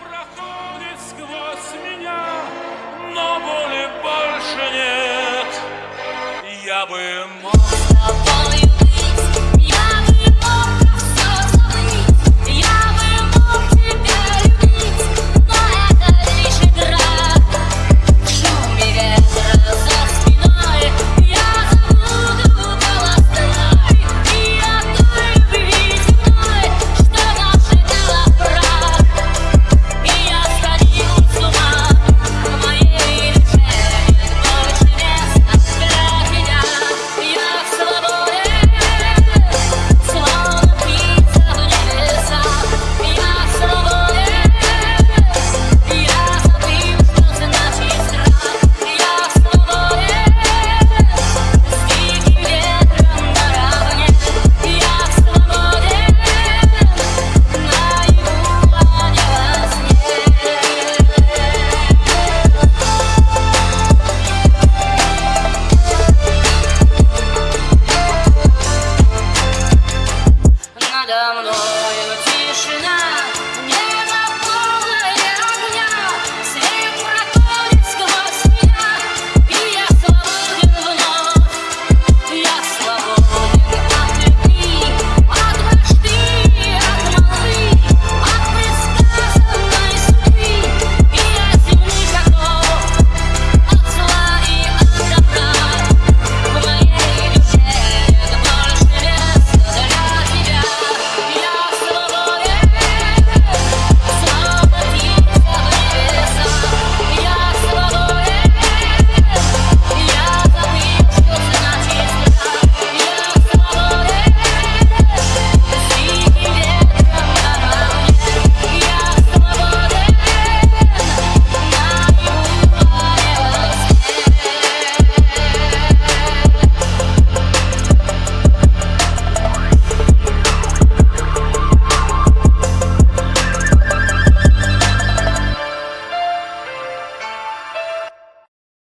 проходит сквозь меня, но боли больше нет. Я бы мог...